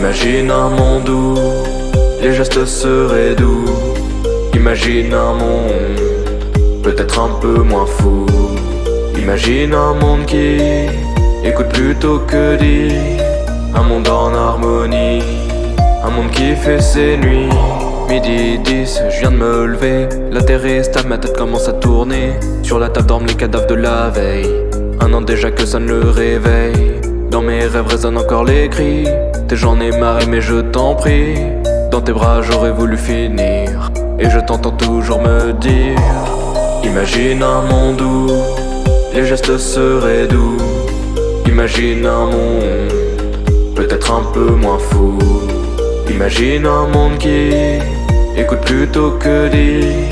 Imagine un monde où les gestes seraient doux. Imagine un monde peut-être un peu moins fou. Imagine un monde qui écoute plutôt que dit. Un monde en harmonie, un monde qui fait ses nuits. Midi 10, je viens de me lever. La terre est stable, ma tête commence à tourner. Sur la table dorment les cadavres de la veille. Un an déjà que ça ne le réveille. Dans mes rêves résonnent encore les cris. T'es j'en ai marre mais je t'en prie. Dans tes bras j'aurais voulu finir. Et je t'entends toujours me dire Imagine un monde où les gestes seraient doux. Imagine un monde peut-être un peu moins fou. Imagine un monde qui écoute plutôt que dit.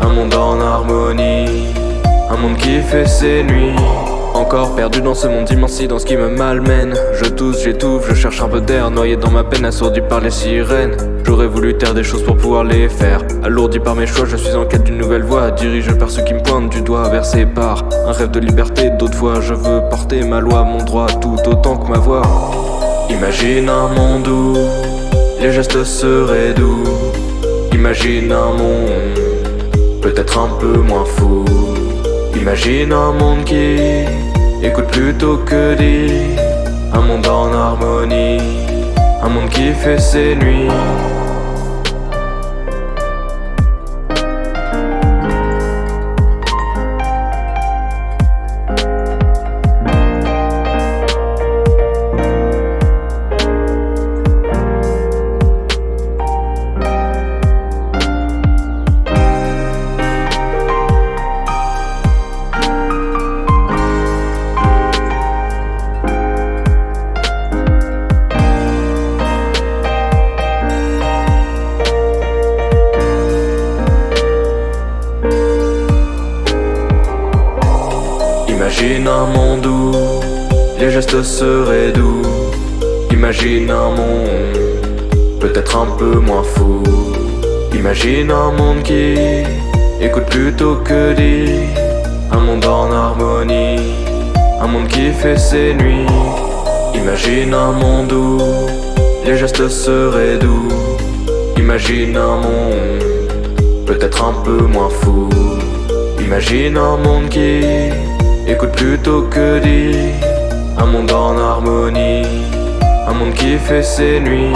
Un monde en harmonie, un monde qui fait ses nuits. Perdu dans ce monde immense, dans ce qui me malmène. Je tousse, j'étouffe, je cherche un peu d'air Noyé dans ma peine, assourdi par les sirènes. J'aurais voulu taire des choses pour pouvoir les faire. Alourdi par mes choix, je suis en quête d'une nouvelle voie. Dirigé par ceux qui me pointent du doigt versé par Un rêve de liberté, d'autres fois je veux porter ma loi Mon droit tout autant que ma voix. Imagine un monde où les gestes seraient doux Imagine un monde peut-être un peu moins fou. Imagine un monde qui plutôt que dit Un monde en harmonie, un monde qui fait ses nuits Imagine un monde où les gestes seraient doux. Imagine un monde peut-être un peu moins fou. Imagine un monde qui écoute plutôt que dit. Un monde en harmonie, un monde qui fait ses nuits. Imagine un monde où les gestes seraient doux. Imagine un monde peut-être un peu moins fou. Imagine un monde qui Écoute plutôt que dit Un monde en harmonie Un monde qui fait ses nuits